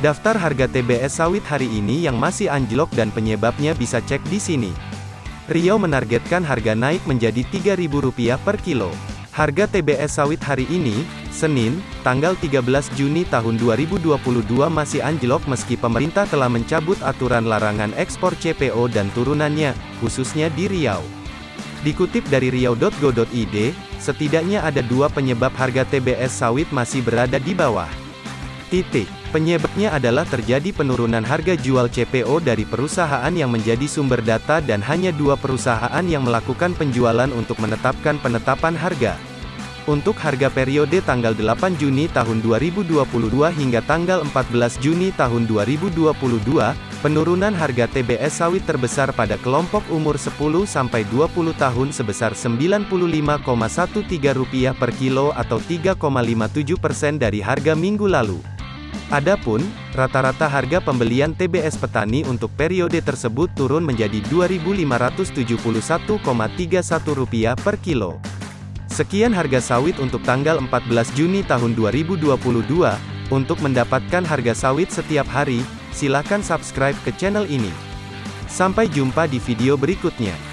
Daftar harga TBS sawit hari ini yang masih anjlok dan penyebabnya bisa cek di sini. Riau menargetkan harga naik menjadi Rp3.000 per kilo. Harga TBS sawit hari ini, Senin, tanggal 13 Juni tahun 2022 masih anjlok meski pemerintah telah mencabut aturan larangan ekspor CPO dan turunannya, khususnya di Riau. Dikutip dari riau.go.id, setidaknya ada dua penyebab harga TBS sawit masih berada di bawah. Titik. Penyebabnya adalah terjadi penurunan harga jual CPO dari perusahaan yang menjadi sumber data dan hanya dua perusahaan yang melakukan penjualan untuk menetapkan penetapan harga. Untuk harga periode tanggal 8 Juni tahun 2022 hingga tanggal 14 Juni tahun 2022, penurunan harga TBS sawit terbesar pada kelompok umur 10-20 tahun sebesar Rp95,13 per kilo atau 3,57% dari harga minggu lalu. Adapun, rata-rata harga pembelian TBS petani untuk periode tersebut turun menjadi Rp2.571,31 per kilo. Sekian harga sawit untuk tanggal 14 Juni tahun 2022. Untuk mendapatkan harga sawit setiap hari, silakan subscribe ke channel ini. Sampai jumpa di video berikutnya.